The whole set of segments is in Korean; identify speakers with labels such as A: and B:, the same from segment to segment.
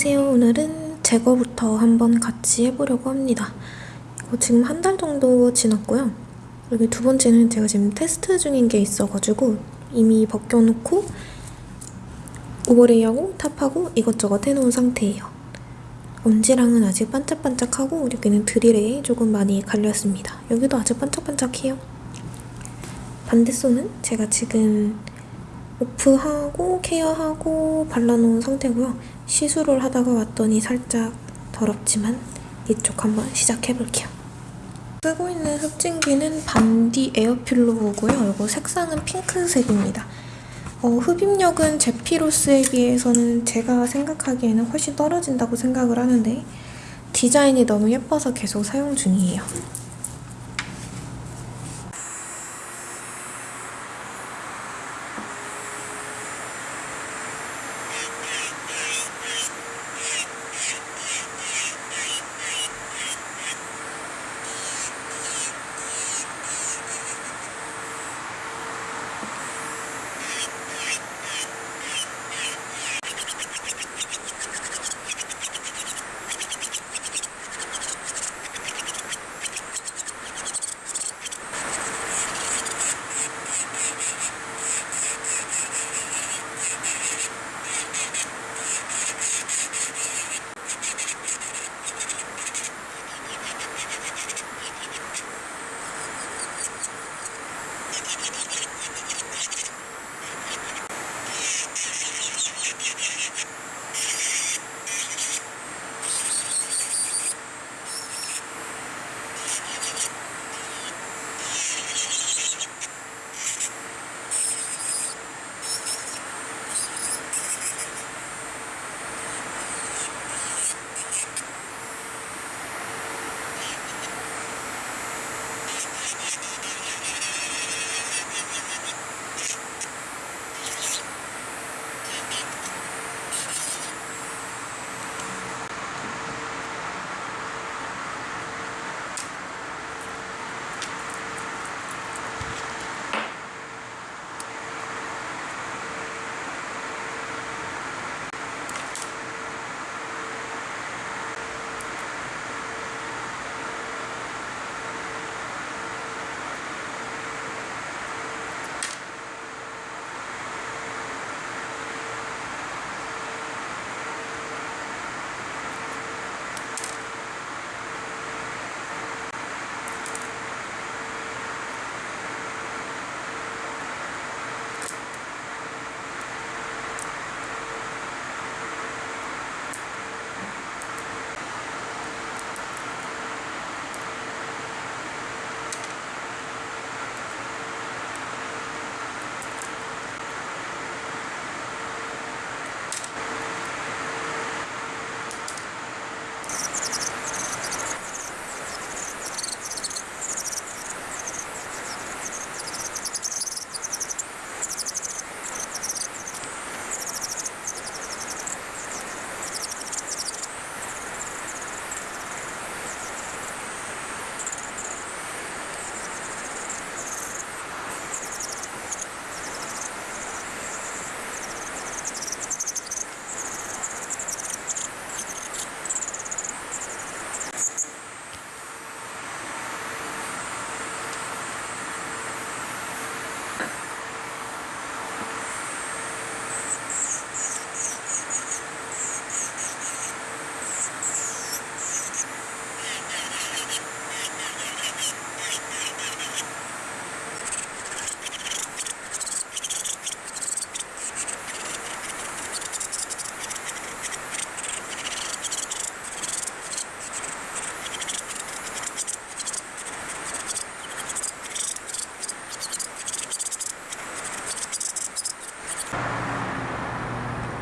A: 안녕하세요. 오늘은 제거부터 한번 같이 해보려고 합니다. 이거 지금 한 달 정도 지났고요. 여기 두 번째는 제가 지금 테스트 중인 게 있어가지고 이미 벗겨놓고 오버레이하고 탑하고 이것저것 해놓은 상태예요. 엄지랑은 아직 반짝반짝하고 여기는 드릴에 조금 많이 갈렸습니다. 여기도 아직 반짝반짝해요. 반대손은 제가 지금 오프하고 케어하고 발라놓은 상태고요. 시술을 하다가 왔더니 살짝 더럽지만 이쪽 한번 시작해볼게요. 쓰고 있는 흡진기는 반디 에어필로우고요. 이거 색상은 핑크색입니다. 어, 흡입력은 제피로스에 비해서는 제가 생각하기에는 훨씬 떨어진다고 생각을 하는데 디자인이 너무 예뻐서 계속 사용 중이에요.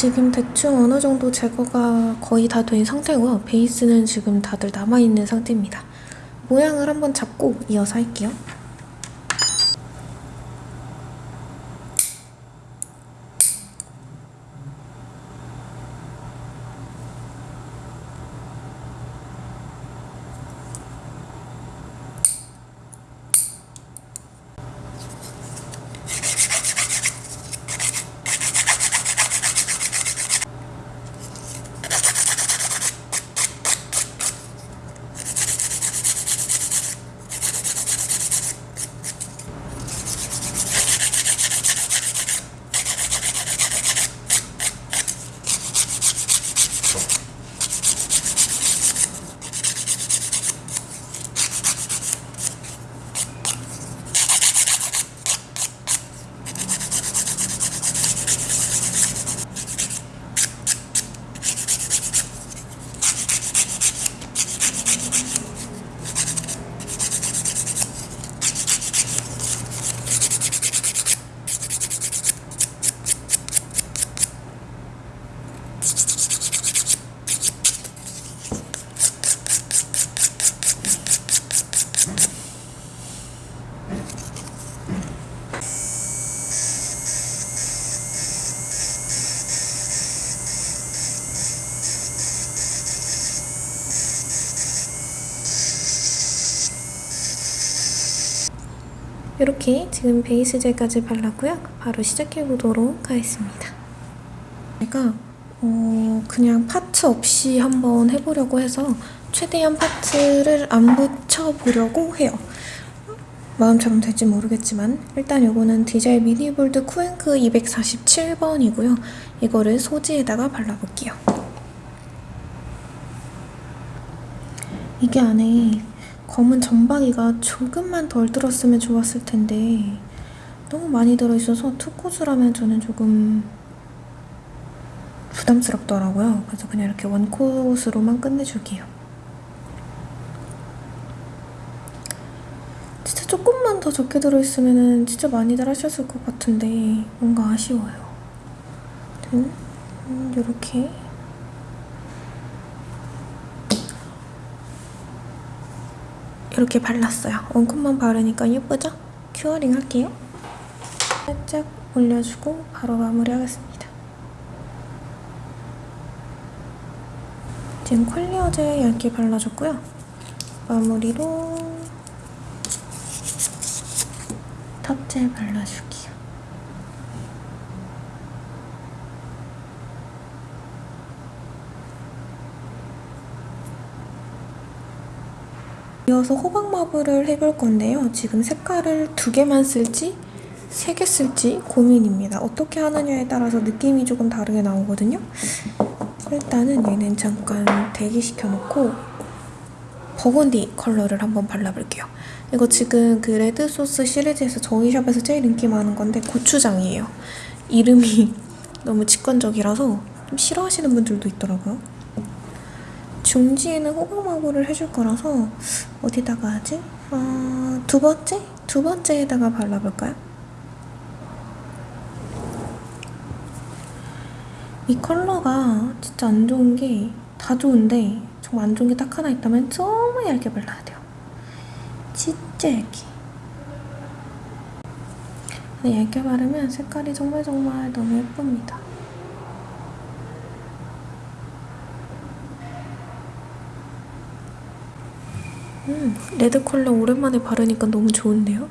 A: 지금 대충 어느 정도 제거가 거의 다 된 상태고요. 베이스는 지금 다들 남아있는 상태입니다. 모양을 한번 잡고 이어서 할게요. 이렇게 지금 베이스 젤까지 발랐고요. 바로 시작해보도록 하겠습니다. 제가 어, 그냥 파츠 없이 한번 해보려고 해서 최대한 파츠를 안 붙여보려고 해요. 마음처럼 될지 모르겠지만 일단 이거는 디젤 미니볼드 쿠앤크 247번이고요. 이거를 소지에다가 발라볼게요. 이게 안에 검은 점박이가 조금만 덜 들었으면 좋았을 텐데 너무 많이 들어있어서 투코스라면 저는 조금 부담스럽더라고요. 그래서 그냥 이렇게 원코스로만 끝내줄게요. 진짜 조금만 더 적게 들어있으면 진짜 많이들 하셨을 것 같은데 뭔가 아쉬워요. 음, 이렇게 이렇게 발랐어요. One coat만 바르니까 예쁘죠? Curing 할게요. 살짝 올려주고 바로 마무리하겠습니다. 지금 clear 젤 얇게 발라줬고요. 마무리로 top 젤 발라줄게요. 이어서 호박 marble을 해볼 건데요. 지금 색깔을 두 개만 쓸지 세 개 쓸지 고민입니다. 어떻게 하느냐에 따라서 느낌이 조금 다르게 나오거든요. 일단은 얘는 잠깐 대기시켜놓고 버건디 컬러를 한번 발라볼게요. 이거 지금 그 red sauce 시리즈에서 저희 샵에서 제일 인기 많은 건데 고추장이에요. 이름이 너무 직관적이라서 좀 싫어하시는 분들도 있더라고요. 중지에는 호박마구를 해줄 거라서 어디다가 하지? 어, 두 번째? 두 번째에다가 발라볼까요? 이 컬러가 진짜 안 좋은 게 다 좋은데 정말 안 좋은 게 딱 하나 있다면 정말 얇게 발라야 돼요. 진짜 얇게. 얇게 바르면 색깔이 정말 정말 너무 예쁩니다. 음, red 컬러 오랜만에 바르니까 너무 좋은데요?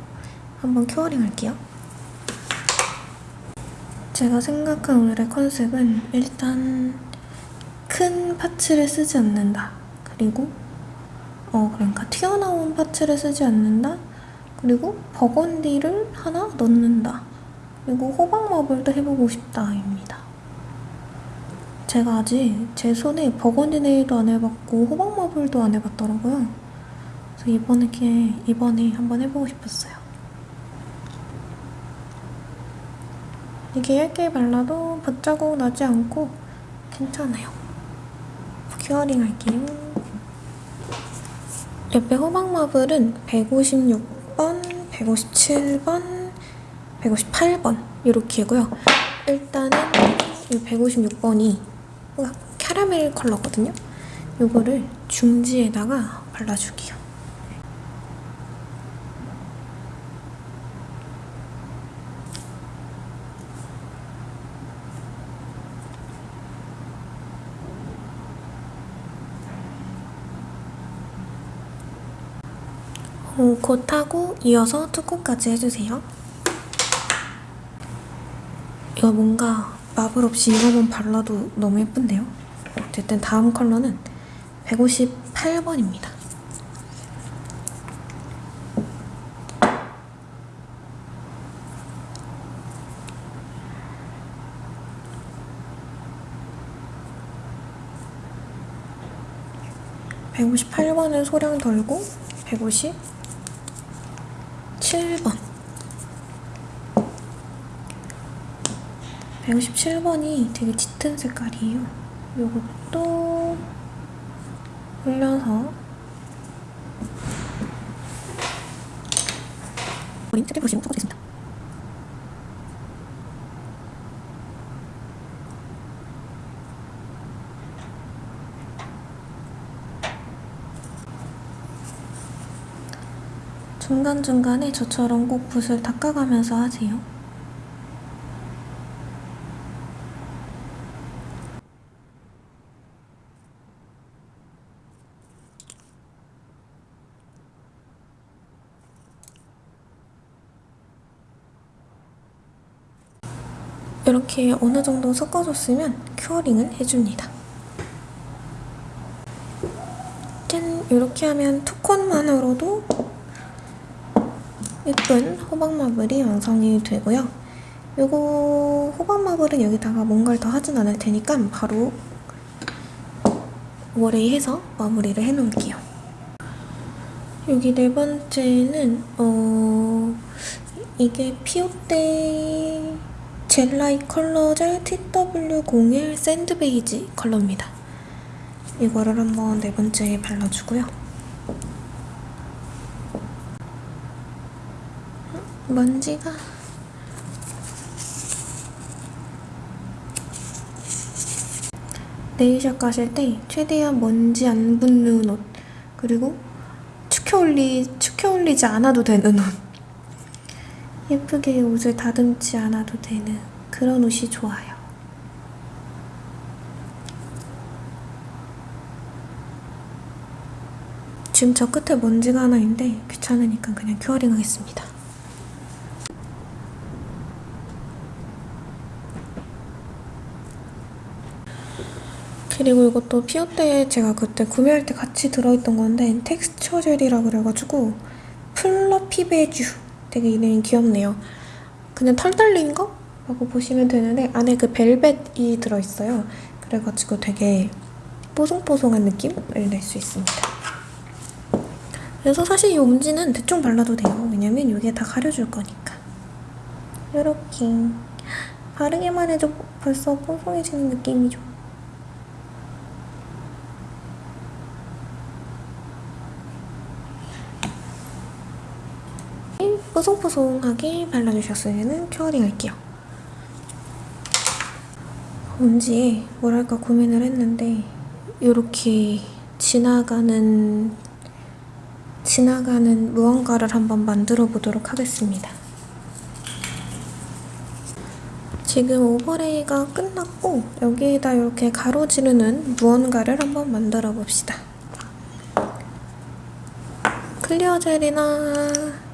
A: 한번 curing 할게요. 제가 생각한 오늘의 컨셉은 일단 큰 parts를 쓰지 않는다. 그리고 어 그러니까 튀어나온 parts를 쓰지 않는다. 그리고 burgundy를 하나 넣는다. 그리고 호박 marble도 해보고 싶다입니다. 제가 아직 제 손에 버건디 네일도 안 해봤고 호박 marble도 안 해봤더라고요. 그래서 이번에 이번에 한번 해보고 싶었어요. 이게 얇게 발라도 붓자국 나지 않고 괜찮아요. 큐어링 할게요. 옆에 호박 마블은 156번, 157번, 158번 이렇게고요. 일단은 이 156번이 캐러멜 컬러거든요. 이거를 중지에다가 발라줄게요. 어, 곧 하고 이어서 투코까지 해주세요. 이거 뭔가 마블 없이 이거만 발라도 너무 예쁜데요? 어쨌든 다음 컬러는 158번입니다. (158번은) 소량 덜고 (150) 7번 157번이 되게 짙은 색깔이에요. 이것도 올려서 우리 트리 브러쉬로 섞어주겠습니다. 중간중간에 저처럼 꼭 붓을 닦아가면서 하세요. 이렇게 어느 정도 섞어줬으면 큐어링을 해줍니다. 짠! 이렇게 하면 two coat만으로도 예쁜 호박 marble이 완성이 되고요. 이거 호박 marble은 여기다가 뭔가를 더 하진 않을 테니까 바로 overlay 해서 마무리를 해놓을게요. 여기 네 번째는 어 이게 피오떼 젤라이 컬러 젤 TW01 sand beige 컬러입니다. 이거를 한번 네 번째에 발라주고요. 먼지가 네일샵 가실 때 최대한 먼지 안 붙는 옷 그리고 축혀 올리 축혀 올리지 않아도 되는 옷 예쁘게 옷을 다듬지 않아도 되는 그런 옷이 좋아요. 지금 저 끝에 먼지가 하나 있는데 귀찮으니까 그냥 curing 하겠습니다. 그리고 이것도 피오떼 제가 그때 구매할 때 같이 들어있던 건데 텍스처 젤이라 그래가지고 fluffy beige 되게 이름이 귀엽네요. 그냥 털 달린 거? 라고 보시면 되는데 안에 그 벨벳이 들어있어요. 그래가지고 되게 뽀송뽀송한 느낌을 낼 수 있습니다. 그래서 사실 이 옴지는 대충 발라도 돼요. 왜냐면 이게 다 가려줄 거니까. 이렇게 바르기만 해도 벌써 뽀송해지는 느낌이죠. 뽀송뽀송하게 발라주셨으면 큐어링 할게요. 뭔지 뭐랄까 고민을 했는데 이렇게 지나가는 지나가는 무언가를 한번 만들어 보도록 하겠습니다. 지금 overlay가 끝났고 여기에다 이렇게 가로지르는 무언가를 한번 만들어 봅시다. Clear 젤이나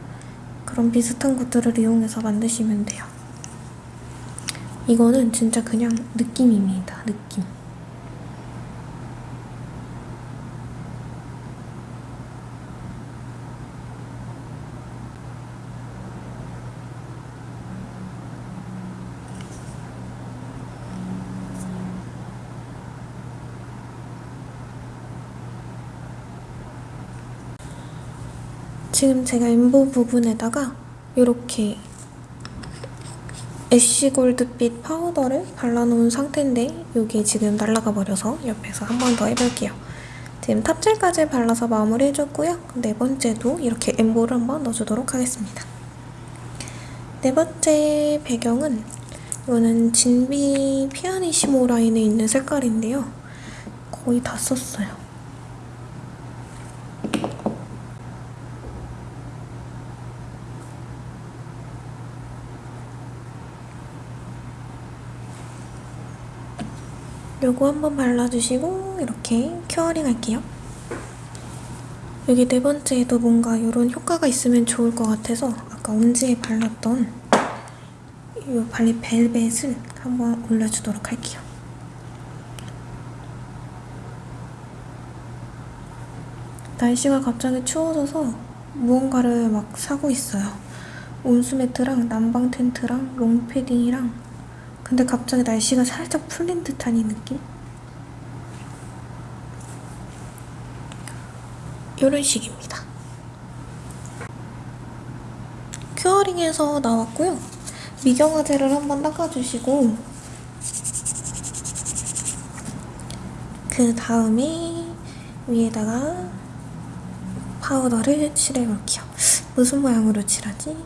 A: 그런 비슷한 것들을 이용해서 만드시면 돼요. 이거는 진짜 그냥 느낌입니다. 느낌. 지금 제가 엠보 부분에다가 이렇게 애쉬 골드빛 파우더를 발라놓은 상태인데 이게 지금 날아가 버려서 옆에서 한 번 더 해볼게요. 지금 탑젤까지 발라서 마무리해줬고요. 네 번째도 이렇게 엠보를 한번 넣어주도록 하겠습니다. 네 번째 배경은 이거는 진비 피아니시모 라인에 있는 색깔인데요. 거의 다 썼어요. 요거 한번 발라주시고 이렇게 curing 할게요. 여기 네 번째에도 뭔가 이런 효과가 있으면 좋을 것 같아서 아까 엄지에 발랐던 이 발리 벨벳을 한번 올려주도록 할게요. 날씨가 갑자기 추워져서 무언가를 막 사고 있어요. 온수 매트랑 난방 텐트랑 롱패딩이랑 근데 갑자기 날씨가 살짝 풀린 듯한 이 느낌? 이런 식입니다. 큐어링에서 나왔고요. 미경화제를 한번 닦아주시고 그 다음에 위에다가 파우더를 칠해볼게요. 무슨 모양으로 칠하지?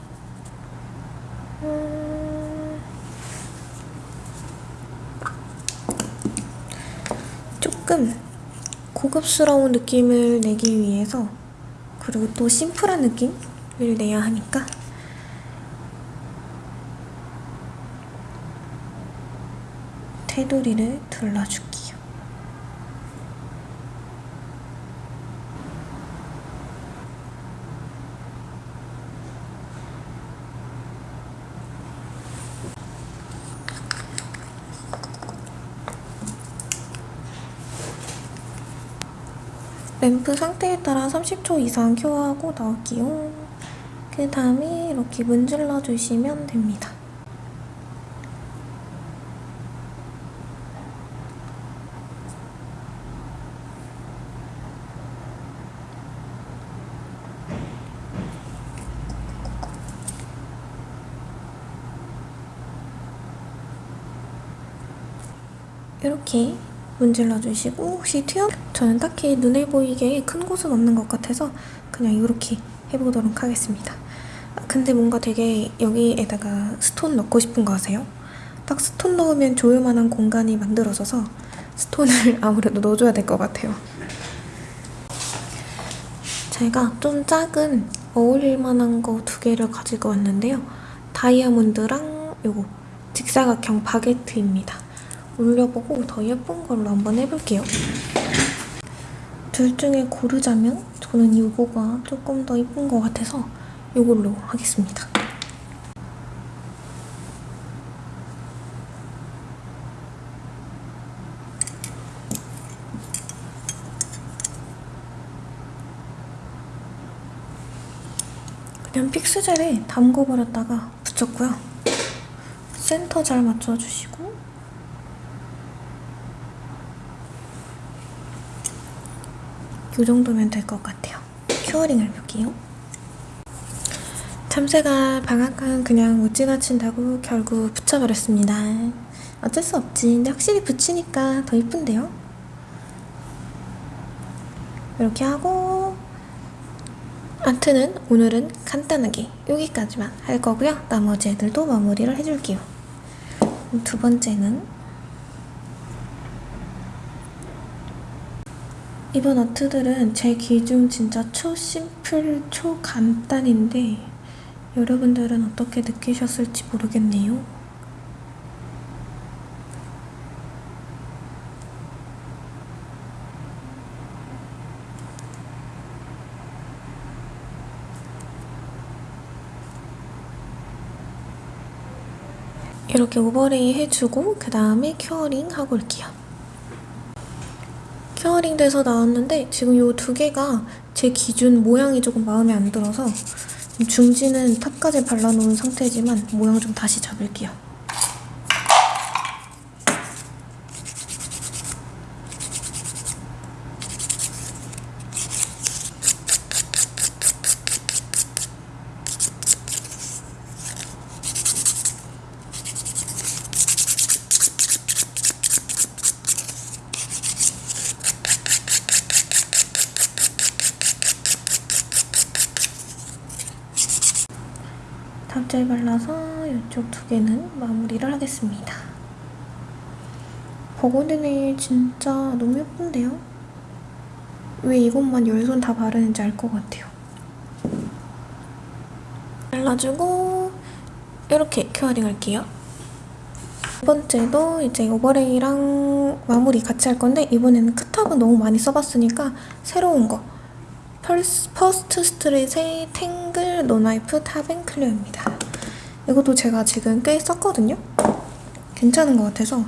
A: 음... 조금 고급스러운 느낌을 내기 위해서 그리고 또 심플한 느낌을 내야 하니까. 테두리를 둘러줄게 요. 램프 상태에 따라 30초 이상 큐어하고 나올게요. 그 다음에 이렇게 문질러 주시면 됩니다. 이렇게 문질러 주시고 혹시 튀어? 저는 딱히 눈에 보이게 큰 곳은 없는 것 같아서 그냥 이렇게 해보도록 하겠습니다. 아, 근데 뭔가 되게 여기에다가 stone 넣고 싶은 거 아세요? 딱 stone 넣으면 좋을 만한 공간이 만들어져서 stone을 아무래도 넣어줘야 될 것 같아요. 제가 좀 작은 어울릴 만한 거 두 개를 가지고 왔는데요. 다이아몬드랑 요거 직사각형 바게트입니다. 올려보고 더 예쁜 걸로 한번 해볼게요. 둘 중에 고르자면 저는 이거가 조금 더 예쁜 것 같아서 이걸로 하겠습니다. 그냥 픽스젤에 담궈버렸다가 붙였고요. 센터 잘 맞춰주시고 이 정도면 될 것 같아요. curing을 해볼게요. 참새가 방앗간 그냥 못 지나친다고 결국 붙여버렸습니다. 어쩔 수 없지. 근데 확실히 붙이니까 더 이쁜데요? 이렇게 하고 아트는 오늘은 간단하게 여기까지만 할 거고요. 나머지 애들도 마무리를 해줄게요. 두 번째는 이번 아트들은 제 기준 진짜 초심플, 초간단인데 여러분들은 어떻게 느끼셨을지 모르겠네요. 이렇게 overlay 해주고 그 다음에 curing 하고 올게요. curing 돼서 나왔는데 지금 이 두 개가 제 기준 모양이 조금 마음에 안 들어서 중지는 top까지 발라놓은 상태지만 모양 좀 다시 잡을게요. top gel 발라서 이쪽 두 개는 마무리를 하겠습니다. 버거드 네일 진짜 너무 예쁜데요? 왜 이것만 열손 다 바르는지 알 것 같아요. 발라주고 이렇게 curing 할게요. 두 번째도 이제 overlay랑 마무리 같이 할 건데 이번에는 크탑은 너무 많이 써봤으니까 새로운 거 펄스, First Street의 탱글 노나이프 top and clear입니다. 이것도 제가 지금 꽤 썼거든요? 괜찮은 것 같아서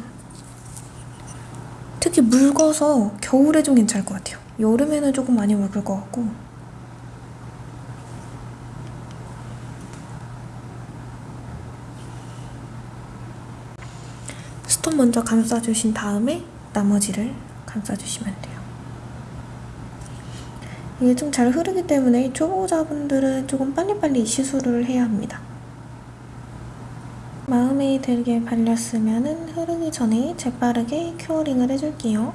A: 특히 묽어서 겨울에 좀 괜찮을 것 같아요. 여름에는 조금 많이 묽을 것 같고 stone 먼저 감싸주신 다음에 나머지를 감싸주시면 돼요. 이게 좀 잘 흐르기 때문에 초보자분들은 조금 빨리빨리 시술을 해야 합니다. 마음에 들게 발렸으면 흐르기 전에 재빠르게 큐어링을 해줄게요.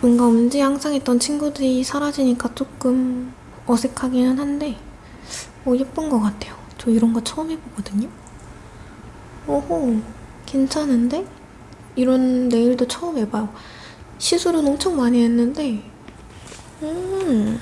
A: 뭔가 엄지 항상 있던 친구들이 사라지니까 조금 어색하기는 한데 어, 예쁜 것 같아요. 저 이런 거 처음 해보거든요. 오호, 괜찮은데? 이런 네일도 처음 해봐요. 시술은 엄청 많이 했는데 음...